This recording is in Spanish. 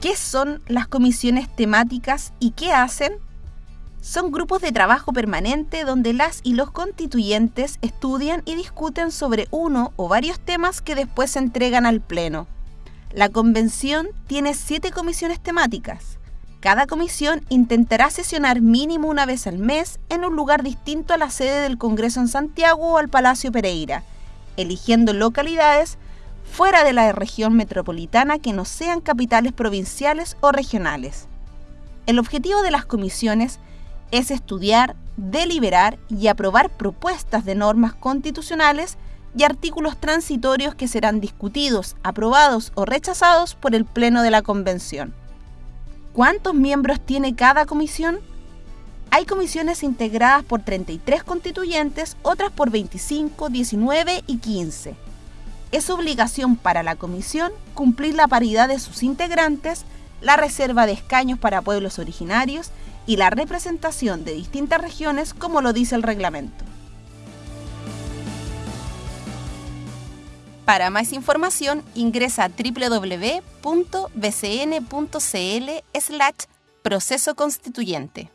¿Qué son las comisiones temáticas y qué hacen? Son grupos de trabajo permanente donde las y los constituyentes estudian y discuten sobre uno o varios temas que después se entregan al Pleno. La convención tiene siete comisiones temáticas. Cada comisión intentará sesionar mínimo una vez al mes en un lugar distinto a la sede del Congreso en Santiago o al Palacio Pereira, eligiendo localidades fuera de la región metropolitana que no sean capitales provinciales o regionales. El objetivo de las comisiones es estudiar, deliberar y aprobar propuestas de normas constitucionales y artículos transitorios que serán discutidos, aprobados o rechazados por el Pleno de la Convención. ¿Cuántos miembros tiene cada comisión? Hay comisiones integradas por 33 constituyentes, otras por 25, 19 y 15. Es obligación para la comisión cumplir la paridad de sus integrantes, la reserva de escaños para pueblos originarios y la representación de distintas regiones como lo dice el reglamento. Para más información ingresa a www.bcn.cl slash proceso constituyente.